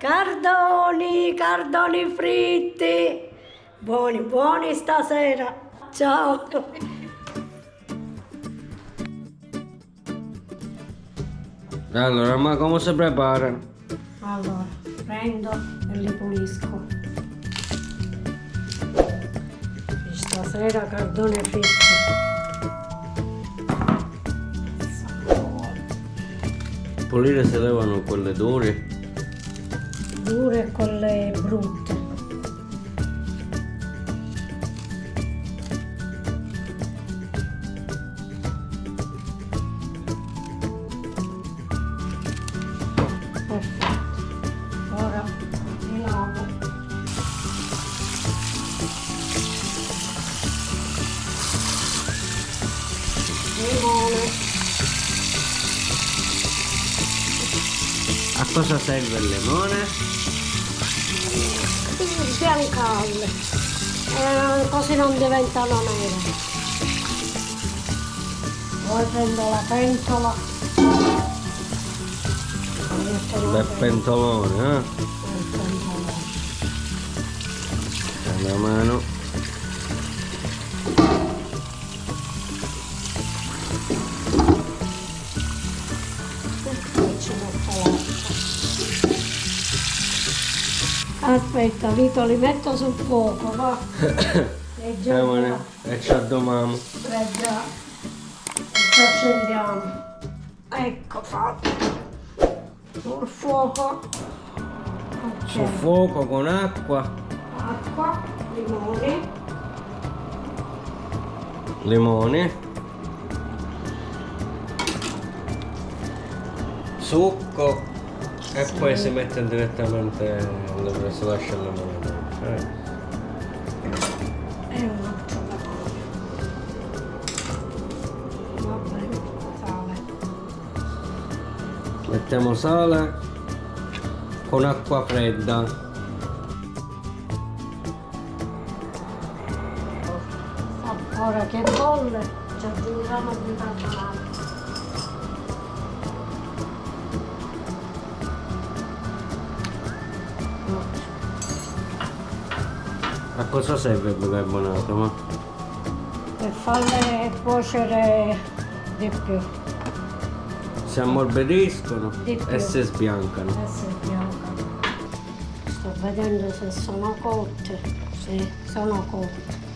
Cardoni, cardoni fritti. Buoni, buoni stasera. Ciao. Allora, ma come si prepara? Allora, prendo e li pulisco. Stasera cardone fritto. Pulire si levano quelle dure. Dure e quelle brutte. A cosa serve il limone? Sbiancarle. Eh, così non diventano nere. Poi prendo la pentola. Bel pentolone, eh? Il pentolone. Una mano. Aspetta, Vito, li metto sul fuoco, va. E già, Siamone. E ci addomiamo. e già, e ci accendiamo. Ecco fatto. Sul fuoco. Ok. Sul fuoco con acqua, Acqua, limoni, limone, succo e Sì. poi si mette direttamente dove si lascia il limone. Eh. e un altro limone. Va bene, sale. Mettiamo sale con acqua fredda. Ora che bolle ci aggiungiamo di bicarbonate. Cosa serve il bicarbonato? Ma? Per farle cuocere di più. Si ammorbidiscono e si sbiancano. Adesso è bianca. Sto vedendo se sono cotte. Sì, sono cotte.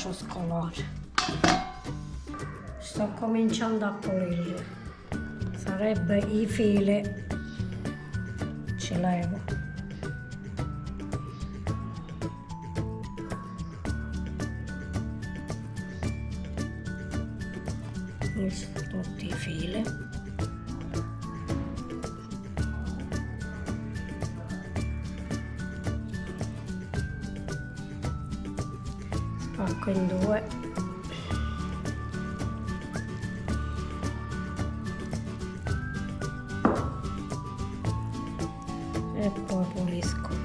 Lascio scolare. Sto cominciando a pulirle. Sarebbe i fili. Ci levo. Tutti i fili. Spacco in due. e poi pulisco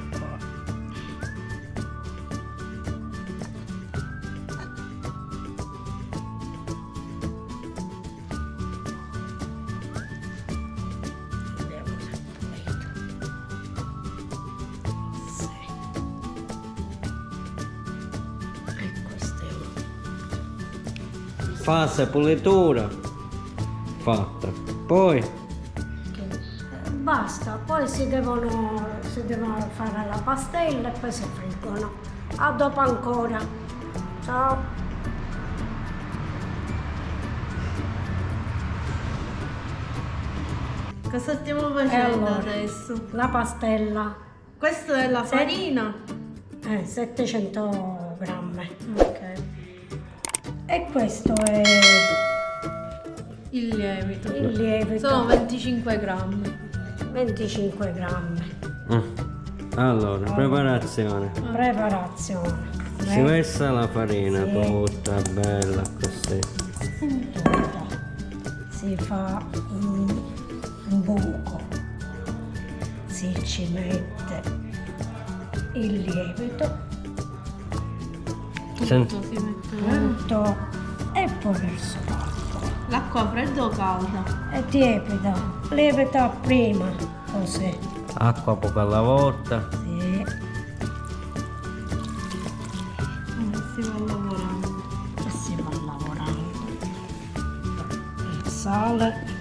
Fase pulitura fatta. Poi che- basta, poi si devono, si devono fare la pastella e poi si friggono. A dopo ancora. Ciao. Cosa stiamo facendo allora, adesso? la pastella, Questa è la farina. eh, 700 grammi. Ok. E questo è Il lievito. il lievito, Sono 25 grammi. 25 grammi. Mm. Allora, preparazione. Preparazione. Si versa la farina Sì. tutta bella così. tutta. Si fa un un buco si ci mette il lievito. Tutto si mette, tutto e poi verso l'acqua L'acqua fredda o calda? e tiepida lievita prima così Acqua poco alla volta. sì. Eh, si va lavorando. e si va lavorando il sale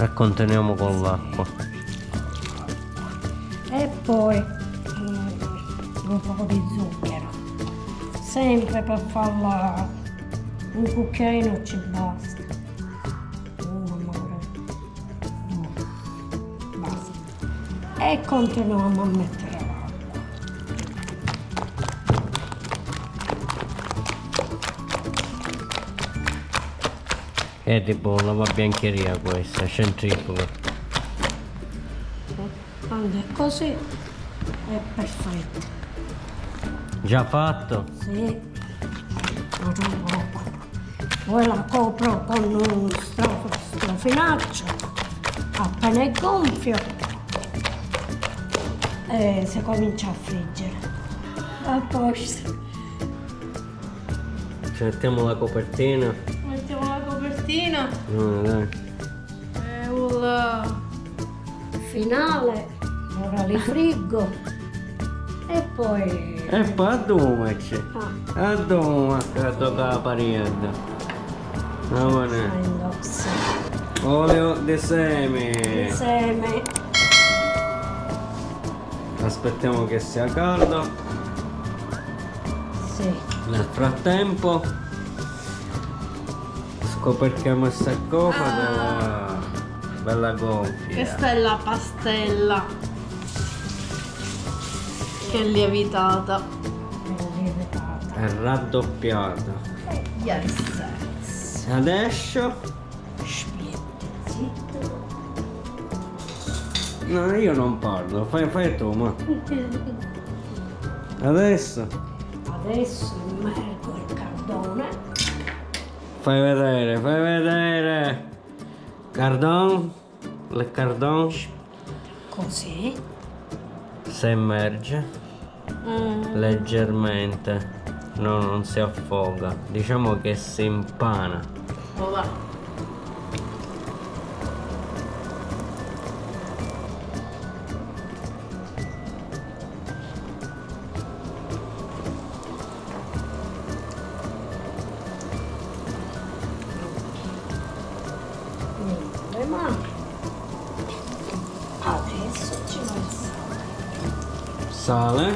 E continuiamo con l'acqua. Poi mm, un po' di zucchero. Sempre per farla un cucchiaino ci basta. Uno magari due. Basta. E continuiamo a mettere l'acqua. È tipo una biancheria questa, centrifuga. È così è perfetto Già fatto? Sì, ma non poco. Poi la copro con un stro- strofinaccio, appena è gonfio, e si comincia a friggere. A posto. Ci mettiamo la copertina. Mettiamo la copertina. No, dai. E voilà. Finale, ora li friggo e poi... E poi a dove c'è? Ah, A dove? Che tocca la parietta. Va bene. indossa. Olio di semi. Insieme. Aspettiamo che sia caldo. Sì. Nel frattempo scoperchiamo questa cosa bella, bella gonfia. Questa è la pastella. Che è lievitata. È lievitata. È raddoppiata. Yes. Adesso no, io non parlo, fai, fai tu, ma. Adesso Adesso immergo il cardone. fai vedere, fai vedere. Cardon, il cardon Così. Si immerge Mm. leggermente. No, non si affoga. Diciamo che si impana. Voilà. Niente, le mani. Sale.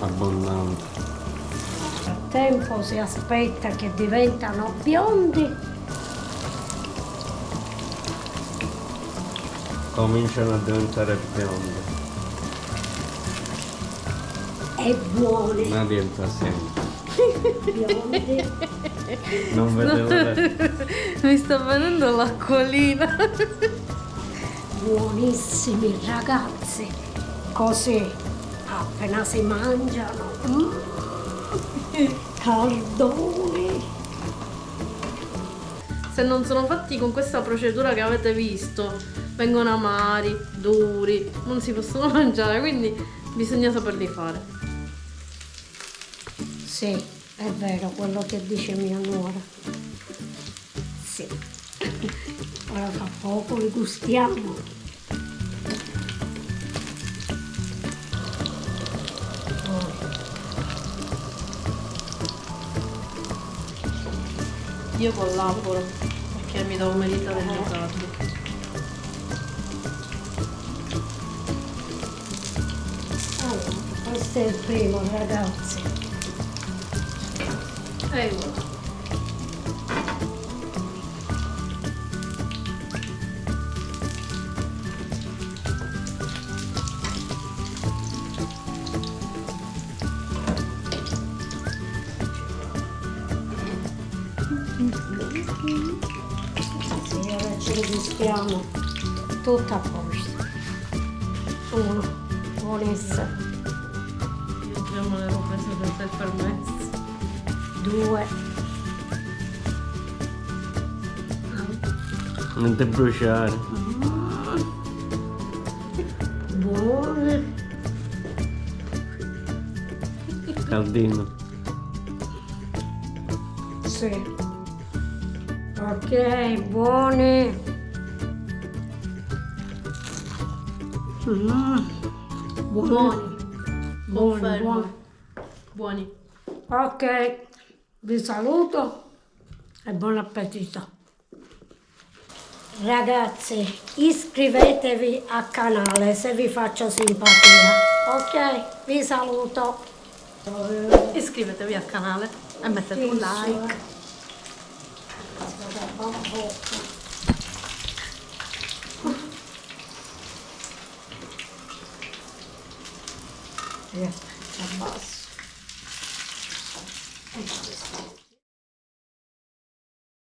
Abbondante. Nel frattempo si aspetta che diventano biondi Cominciano a diventare biondi. e buoni. Ma diventa sempre. Biondi. Non vedevo l'ora. Mi sta venendo l'acquolina. Buonissimi ragazzi. Così appena si mangiano. mm, Cardoni. Se non sono fatti con questa procedura che avete visto, vengono amari, duri, non si possono mangiare, quindi bisogna saperli fare. Sì, è vero quello che dice mia nuora. Sì. Ora fra poco li gustiamo. Oh, Io collaboro perché mi do merita degli cardi. Allora, questo è il primo, ragazzi. E voilà. Sì, ora ci gustiamo. Tutto a posto. Uno, buonissimo. Abbiamo le robe senza il permesso. due, Non ti bruciare. buone, Caldino. sì. Ok, buone. Mm, buoni, buoni, Confermo. buoni. Buoni. Ok, vi saluto e buon appetito. Ragazzi, iscrivetevi al canale se vi faccio simpatia. Ok, vi saluto. Iscrivetevi al canale e mettete un like. Eh, abbasso.